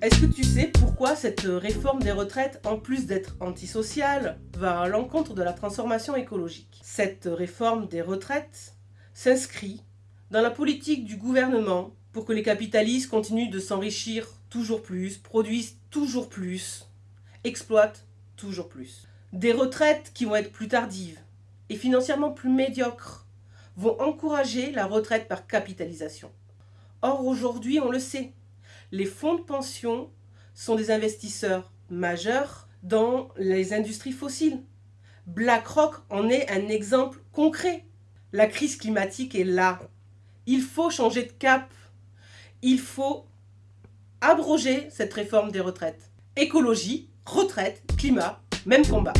Est-ce que tu sais pourquoi cette réforme des retraites, en plus d'être antisociale, va à l'encontre de la transformation écologique? Cette réforme des retraites s'inscrit dans la politique du gouvernement pour que les capitalistes continuent de s'enrichir toujours plus, produisent toujours plus, exploitent toujours plus. Des retraites qui vont être plus tardives et financièrement plus médiocres vont encourager la retraite par capitalisation. Or aujourd'hui, on le sait, les fonds de pension sont des investisseurs majeurs dans les industries fossiles. BlackRock en est un exemple concret. La crise climatique est là. Il faut changer de cap. Il faut abroger cette réforme des retraites. Écologie, retraite, climat, même combat.